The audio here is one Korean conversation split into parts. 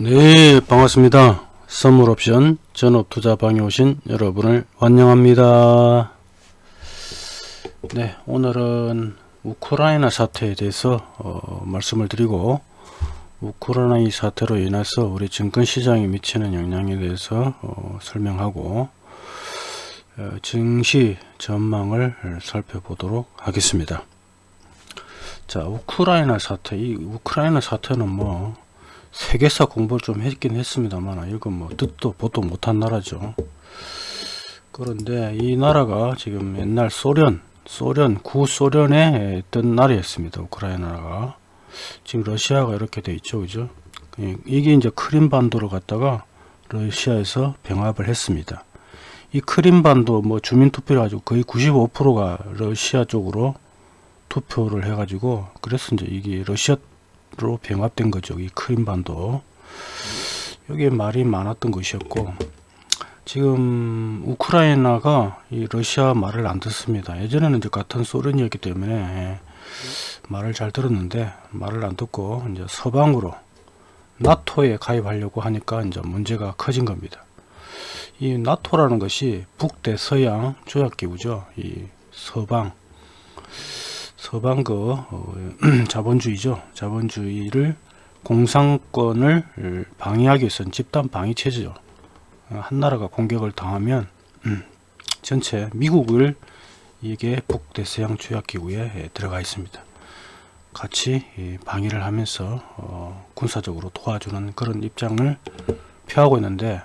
네 반갑습니다. 선물옵션 전업투자방에 오신 여러분을 환영합니다. 네 오늘은 우크라이나 사태에 대해서 어, 말씀을 드리고 우크라이나 이 사태로 인해서 우리 증권시장에 미치는 영향에 대해서 어, 설명하고 어, 증시 전망을 살펴보도록 하겠습니다. 자 우크라이나 사태. 이 우크라이나 사태는 뭐 세계사 공부를 좀 했긴 했습니다만 이건 뭐 뜻도 보도 못한 나라죠. 그런데 이 나라가 지금 옛날 소련 소련 구소련에 있던 나라였습니다 우크라이나가. 지금 러시아가 이렇게 돼 있죠 그죠? 이게 이제 크림반도로 갔다가 러시아에서 병합을 했습니다. 이 크림반도 뭐 주민투표를 가지고 거의 95%가 러시아 쪽으로 투표를 해 가지고 그래서 이제 이게 러시아 로 병합된 거죠. 이 크림반도. 여기에 말이 많았던 것이었고 지금 우크라이나가 이 러시아 말을 안 듣습니다. 예전에는 이제 같은 소련이었기 때문에 말을 잘 들었는데 말을 안 듣고 이제 서방으로 나토에 가입하려고 하니까 이제 문제가 커진 겁니다. 이 나토라는 것이 북대 서양 조약기구죠. 이 서방 서방 그 어, 자본주의죠. 자본주의를 공산권을 방해하기 위해서는 집단 방위 체제죠. 한 나라가 공격을 당하면 음, 전체 미국을 이게 북대서양 조약기구에 들어가 있습니다. 같이 방위를 하면서 어, 군사적으로 도와주는 그런 입장을 표하고 있는데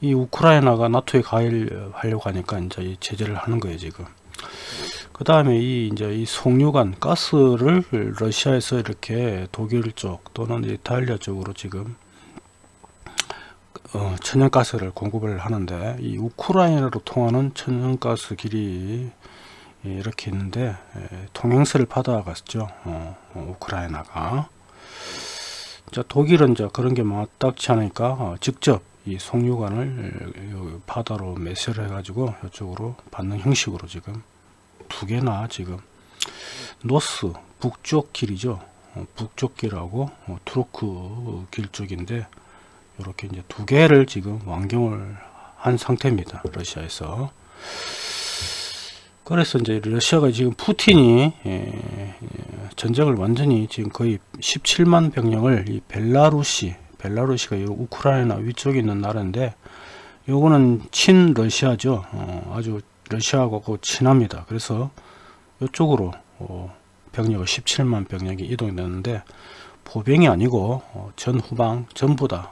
이 우크라이나가 나토에 가입하려고 하니까 이제 이 제재를 하는 거예요 지금. 그 다음에 이 이제 이 송유관 가스를 러시아에서 이렇게 독일 쪽 또는 이탈리아 쪽으로 지금 어, 천연가스를 공급을 하는데 이 우크라이나로 통하는 천연가스 길이 이렇게 있는데 통행세를 받아갔죠. 어, 어, 우크라이나가. 자 독일은 이제 그런 게 마땅치 않으니까 어, 직접 이 송유관을 바다로 매설해 가지고 이쪽으로 받는 형식으로 지금 두 개나 지금 노스 북쪽 길이죠. 어, 북쪽 길하고 어, 트로크 길 쪽인데 이렇게 이제 두 개를 지금 완경을 한 상태입니다 러시아에서. 그래서 이제 러시아가 지금 푸틴이 예, 예, 전쟁을 완전히 지금 거의 17만 병력을 이 벨라루시 벨라루시가 우크라이나 위쪽에 있는 나라인데 요거는 친러시아죠. 어, 아주 러시아하고 친합니다. 그래서 이쪽으로 어, 병력을 17만 병력이 이동됐는데 포병이 아니고 어, 전후방 전부 다뭐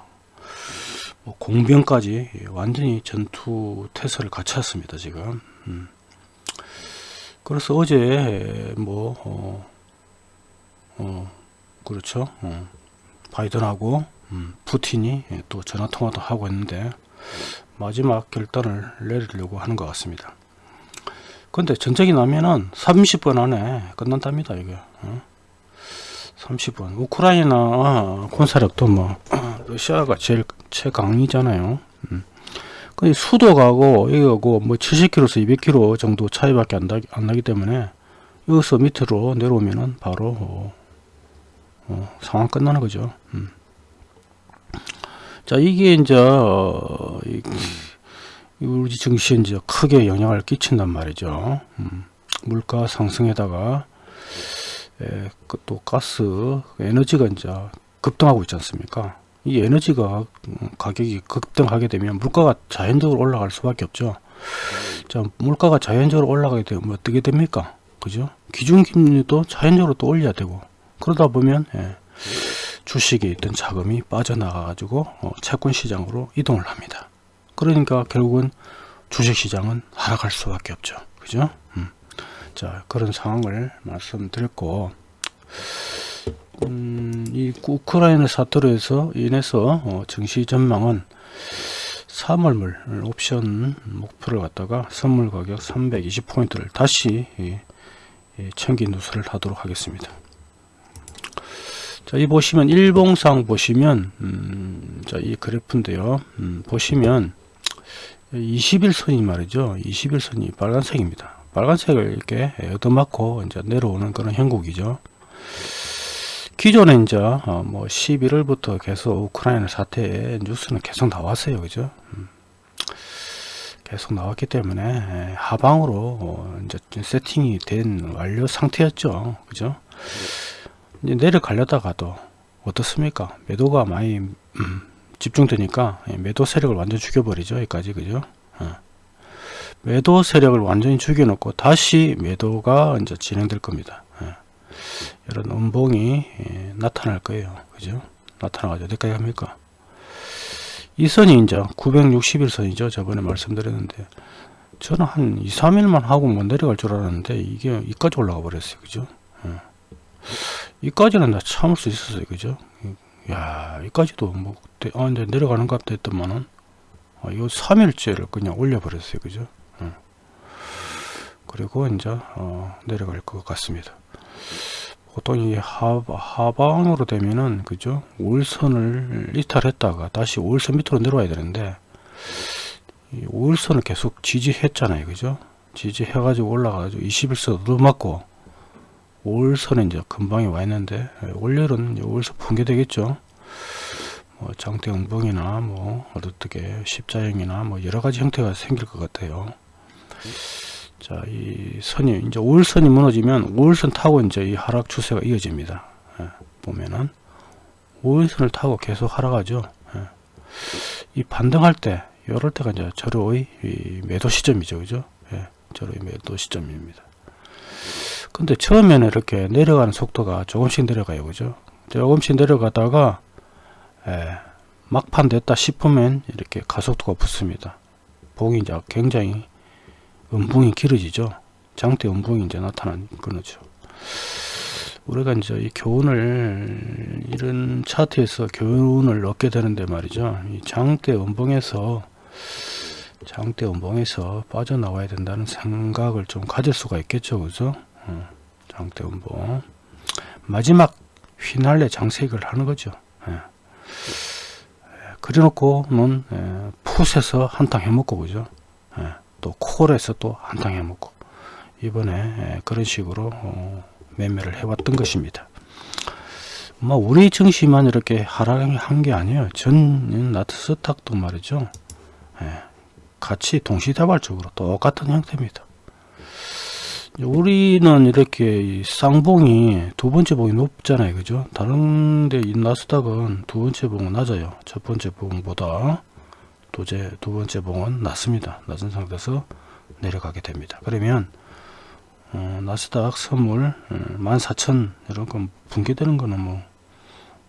공병까지 완전히 전투 태세를 갖췄습니다. 지금 음. 그래서 어제 뭐 어, 어, 그렇죠 어, 바이든하고 음, 푸틴이 또 전화통화도 하고 있는데 마지막 결단을 내리려고 하는 것 같습니다. 근데 전쟁이 나면은 30분 안에 끝난답니다 이게 어? 30분 우크라이나 어, 군사력도 뭐 어, 러시아가 제일 최강이잖아요 음. 근데 수도가고 이거고 뭐 70km에서 200km 정도 차이밖에 안, 나기, 안 나기 때문에 여기서 밑으로 내려오면은 바로 어, 어, 상황 끝나는 거죠 음. 자 이게 이제 어, 이, 우리 증시에 이제 크게 영향을 끼친단 말이죠. 음, 물가 상승에다가 에, 그또 가스 에너지가 이제 급등하고 있지 않습니까? 이 에너지가 가격이 급등하게 되면 물가가 자연적으로 올라갈 수밖에 없죠. 자, 물가가 자연적으로 올라가게 되면 어떻게 됩니까? 그죠? 기준금리도 자연적으로 또 올려야 되고 그러다 보면 예, 주식에 있던 자금이 빠져나가 가지고 어, 채권 시장으로 이동을 합니다. 그러니까 결국은 주식시장은 하락할 수밖에 없죠. 그죠? 음. 자, 그런 상황을 말씀드렸고, 음, 이 우크라이나 사태로 해서 인해서 어, 증시 전망은 3월물 옵션 목표를 갖다가 선물 가격 320포인트를 다시 예, 예, 챙긴 누설을 하도록 하겠습니다. 자, 이 보시면 일봉상 보시면 음, 자, 이 그래프인데요. 음, 보시면 20일선이 말이죠. 20일선이 빨간색입니다. 빨간색을 이렇게 얻어맞고 이제 내려오는 그런 형국이죠. 기존에 이제 어, 뭐 11월부터 계속 우크라이나 사태의 뉴스는 계속 나왔어요, 그죠? 음. 계속 나왔기 때문에 예, 하방으로 어, 이제 세팅이 된 완료 상태였죠, 그죠? 이제 내려가려다가도 어떻습니까? 매도가 많이 음, 집중되니까 예, 매도 세력을 완전 죽여버리죠, 여기까지, 그죠? 어. 매도 세력을 완전히 죽여놓고 다시 매도가 이제 진행될 겁니다. 예. 이런 음봉이 예, 나타날 거예요. 그죠? 나타나가지고 어디까지 합니까? 이 선이 이제 961선이죠. 저번에 말씀드렸는데 저는 한 2, 3일만 하고 못 내려갈 줄 알았는데 이게 이까지 올라가 버렸어요. 그죠? 예. 이까지는 다 참을 수 있었어요. 그죠? 야, 이까지도 뭐 아, 이제 내려가는 것 같다 했더만은 아, 이 3일째를 그냥 올려버렸어요. 그죠? 예. 그리고 이제 어, 내려갈 것 같습니다. 보통 이 하, 하방으로 되면은 그죠 올선을 이탈했다가 다시 올선 밑으로 내려와야 되는데 이 올선을 계속 지지했잖아요 그죠 지지해 가지고 올라가지고 21선 얻어맞고 올선에 이제 금방에 와 있는데 올열은 올선 붕괴되겠죠 뭐 장대 응봉이나 뭐 어떻게 십자형이나 뭐 여러 가지 형태가 생길 것 같아요 자, 이 선이 이제 5일선이 무너지면 5일선 타고 이제 이 하락 추세가 이어집니다. 예, 보면은 5일선을 타고 계속 하락하죠. 예. 이 반등할 때, 이럴 때가 이제 저로의 매도 시점이죠, 그죠? 예, 저로의 매도 시점입니다. 근데 처음에는 이렇게 내려가는 속도가 조금씩 내려가요, 그죠? 조금씩 내려가다가 예, 막판 됐다 싶으면 이렇게 가속도가 붙습니다. 봉이 이제 굉장히 음봉이 길어지죠. 장대 음봉이 이제 나타난 거죠. 우리가 이제 이 교훈을 이런 차트에서 교훈을 얻게 되는데 말이죠. 이 장대 음봉에서 장대 음봉에서 빠져나와야 된다는 생각을 좀 가질 수가 있겠죠. 그죠? 어, 장대 음봉. 마지막 휘날레 장색을 하는 거죠. 예. 그래놓고는 예, 풋에서 한탕 해먹고 그죠. 예. 또 콜에서 또 한탕 해먹고 이번에 그런 식으로 어, 매매를 해왔던 것입니다. 뭐 우리 증시만 이렇게 하락한 게 아니에요. 전 나트스탁도 말이죠. 예, 같이 동시다발적으로 똑같은 형태입니다. 우리는 이렇게 쌍봉이 두 번째 봉이 높잖아요. 그죠? 다른데 이 나스닥은 두 번째 봉은 낮아요. 첫 번째 봉보다 두제, 두 번째 봉은 낮습니다. 낮은 상태에서 내려가게 됩니다. 그러면 어, 나스닥 선물 어, 14,000 이런 건 붕괴되는 거는 뭐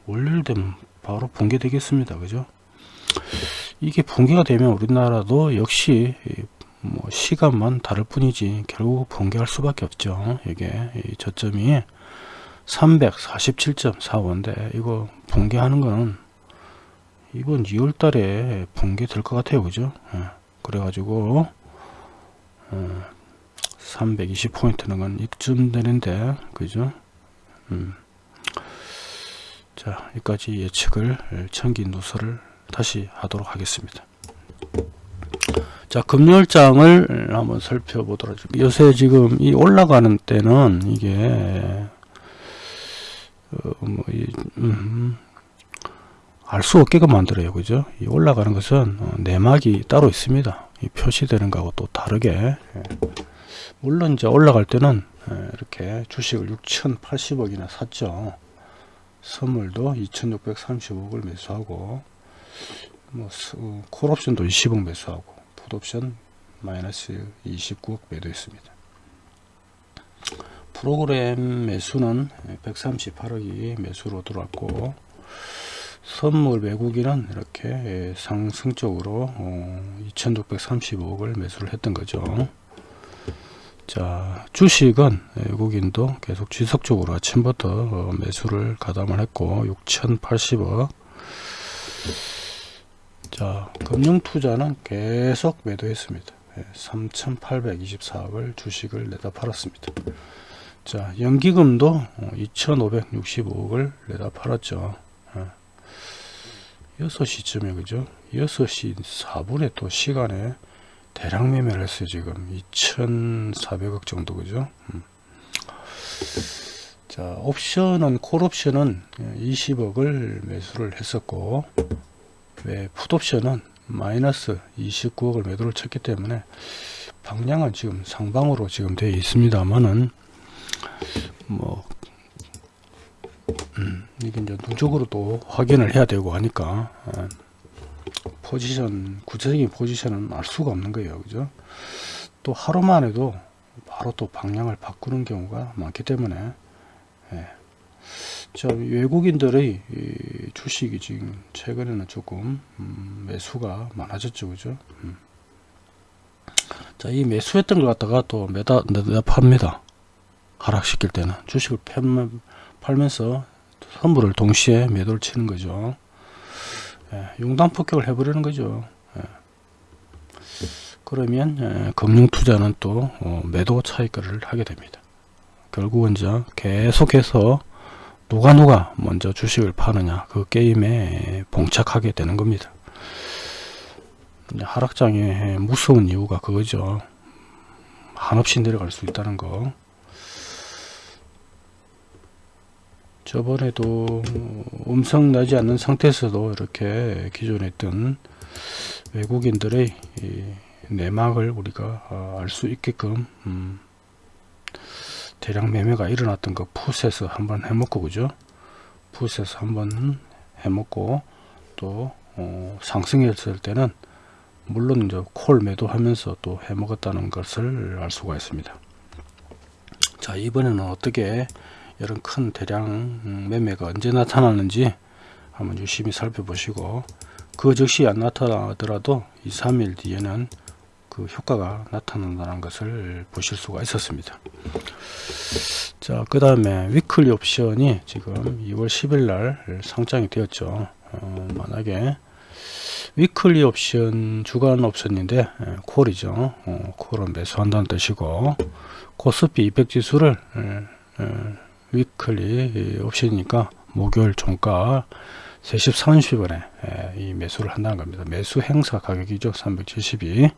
월요일 되면 바로 붕괴되겠습니다. 그죠? 이게 붕괴가 되면 우리나라도 역시 뭐 시간만 다를 뿐이지 결국 붕괴할 수밖에 없죠. 이게 저점이 347.45인데 이거 붕괴하는 거는 이번 2월 달에 붕괴될 것 같아요 그죠 예. 그래가지고 어, 320포인트는 건 이쯤 되는데 그죠 음. 자 여기까지 예측을 청기 누설을 다시 하도록 하겠습니다 자 금요일장을 한번 살펴보도록 하죠 요새 지금 이 올라가는 때는 이게 어, 뭐, 이, 음, 알수 없게끔 만들어요. 그죠? 이 올라가는 것은 어, 내막이 따로 있습니다. 이 표시되는 거하고 또 다르게. 예. 물론 이제 올라갈 때는 예, 이렇게 주식을 6,080억이나 샀죠. 선물도 2,635억을 매수하고 뭐 어, 콜옵션도 20억 매수하고 풋옵션 마이너스 29억 매도했습니다. 프로그램 매수는 138억이 매수로 들어왔고 선물 외국인은 이렇게 상승적으로 2635억을 매수를 했던 거죠. 자 주식은 외국인도 계속 지속적으로 아침부터 어, 매수를 가담을 했고 6080억 자 금융투자는 계속 매도했습니다. 3824억을 주식을 내다 팔았습니다. 자 연기금도 2565억을 내다 팔았죠. 6시쯤에 그죠? 6시 4분에 또 시간에 대량 매매를 했어요 지금. 2400억 정도 그죠? 음. 자 옵션은 콜 옵션은 20억을 매수를 했었고 왜 풋옵션은 마이너스 29억을 매도를 쳤기 때문에 방향은 지금 상방으로 지금 되어 있습니다만은 뭐 음, 이게 이제 누적으로도 확인을 해야 되고 하니까 어, 포지션 구체적인 포지션은 알 수가 없는 거예요 그죠 또 하루만 해도 바로 또 방향을 바꾸는 경우가 많기 때문에 예. 자 외국인들의 주식이 지금 최근에는 조금 음, 매수가 많아졌죠. 그죠? 음. 자이 매수했던 걸 갖다가 또 매다 매다 팝니다. 하락시킬 때는 주식을 팔면서 선물을 동시에 매도를 치는 거죠. 예, 용단 폭격을 해버리는 거죠. 예. 그러면 예, 금융투자는 또 어, 매도 차익을 하게 됩니다. 결국은 이제 계속해서 누가 누가 먼저 주식을 파느냐 그 게임에 봉착하게 되는 겁니다. 하락장에 무서운 이유가 그거죠. 한없이 내려갈 수 있다는 거. 저번에도 음성 나지 않는 상태에서도 이렇게 기존에 있던 외국인들의 내막을 우리가 아, 알수 있게끔 음 대량 매매가 일어났던 거 풋에서 한번 해먹고 그죠? 풋에서 한번 해먹고 또 어 상승했을 때는 물론 이제 콜 매도하면서 또 해먹었다는 것을 알 수가 있습니다. 자 이번에는 어떻게 이런 큰 대량 음, 매매가 언제 나타나는지 한번 유심히 살펴보시고 그 즉시 안 나타나더라도 2, 3일 뒤에는 그 효과가 나타난다는 것을 보실 수가 있었습니다. 자, 그 다음에 위클리 옵션이 지금 2월 10일 날 상장이 되었죠. 어, 만약에 weekly 옵션 주간 옵션인데 에, 콜이죠. 어, 콜은 매수한다는 뜻이고 코스피 200 지수를 에, 에, weekly 옵션이니까 목요일 종가 3시 30분에 이 매수를 한다는 겁니다. 매수 행사 가격이죠. 372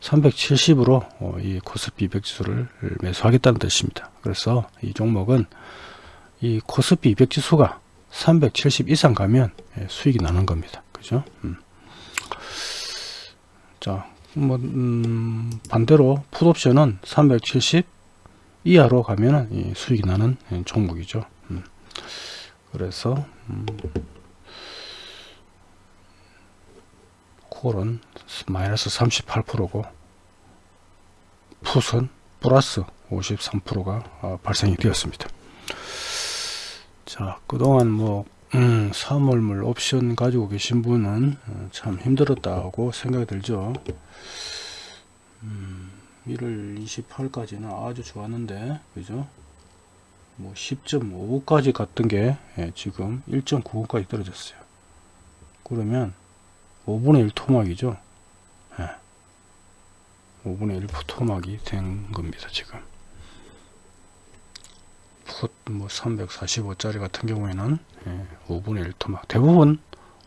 370으로 어, 이 코스피 200 지수를 매수하겠다는 뜻입니다. 그래서 이 종목은 이 코스피 200 지수가 370 이상 가면 예, 수익이 나는 겁니다. 그죠? 음. 자, 뭐 음, 반대로 풋옵션은 370 이하로 가면은 수익이 나는 예, 종목이죠. 음. 그래서 음, 콜은 마이너스 38%고 풋은 플러스 53%가 어, 발생이 되었습니다. 자 그동안 뭐 음, 사물물 옵션 가지고 계신 분은 어, 참 힘들었다고 생각이 들죠. 음, 1월 28일까지는 아주 좋았는데 그죠? 뭐 10.5까지 갔던 게 예, 지금 1.95까지 떨어졌어요. 그러면 5분의 1 토막이죠. 예. 5분의 1 토막이 된 겁니다. 지금. 뭐 345짜리 같은 경우에는 예, 5분의 1 토막. 대부분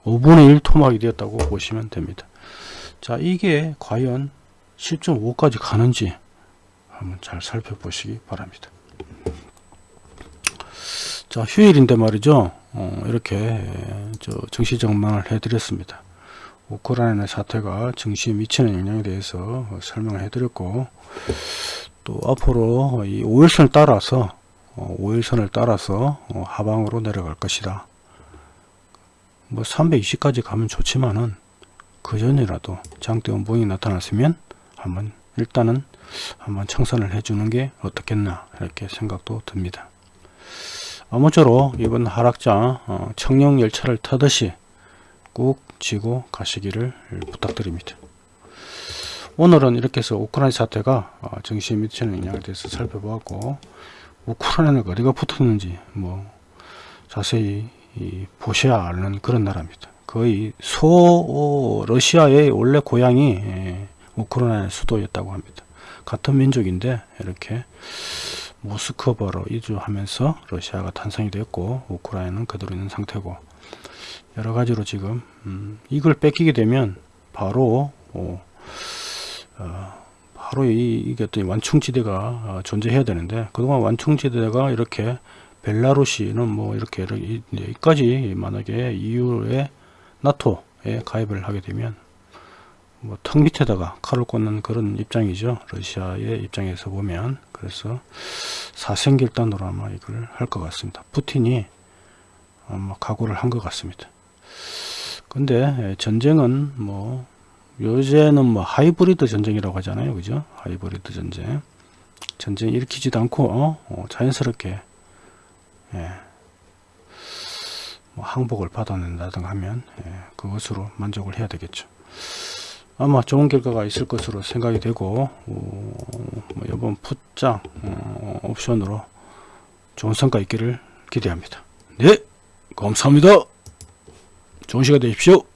5분의 1 토막이 되었다고 보시면 됩니다. 자, 이게 과연 10.5까지 가는지 한번 잘 살펴보시기 바랍니다. 자 휴일인데 말이죠. 어, 이렇게 저 증시 전망을 해드렸습니다. 우크라이나 사태가 증시에 미치는 영향에 대해서 설명을 해드렸고 또 앞으로 이 5일선을 따라서 어, 5일선을 따라서 어, 하방으로 내려갈 것이다. 뭐 320까지 가면 좋지만은 그 전이라도 장대 원봉이 나타났으면 한번 일단은 한번 청산을 해주는 게 어떻겠나 이렇게 생각도 듭니다 아무쪼록 이번 하락장 어, 청룡열차를 타듯이 꾹 쥐고 가시기를 부탁드립니다. 오늘은 이렇게 해서 우크라이나 사태가 어, 정시에 미치는 영향에 대해서 살펴보았고 우크라이나가 어디가 붙었는지 뭐 자세히 보셔야 아는 그런 나라입니다. 거의 소 러시아의 원래 고향이 예, 우크라이나 수도였다고 합니다. 같은 민족인데 이렇게 모스크바로 이주하면서 러시아가 탄생이 됐고 우크라이나는 그대로 있는 상태고 여러 가지로 지금 음, 이걸 뺏기게 되면 바로 어, 어, 바로 이, 이게 또 완충지대가 어, 존재해야 되는데 그동안 완충지대가 이렇게 벨라루시는 뭐 이렇게 여기까지 만약에 EU에 나토에 가입을 하게 되면 뭐 턱 밑에다가 칼을 꽂는 그런 입장이죠. 러시아의 입장에서 보면 그래서 사생결단으로 아마 이걸 할 것 같습니다. 푸틴이 아마 각오를 한 것 같습니다. 근데 전쟁은 뭐 요새는 뭐 하이브리드 전쟁이라고 하잖아요. 그죠? 하이브리드 전쟁. 전쟁 일으키지도 않고 어? 어, 자연스럽게 예. 뭐 항복을 받아낸다든가 하면 예, 그것으로 만족을 해야 되겠죠. 아마 좋은 결과가 있을 것으로 생각이 되고 어, 뭐 이번 풋장 어, 옵션으로 좋은 성과 있기를 기대합니다. 네 감사합니다. 좋은 시간 되십시오.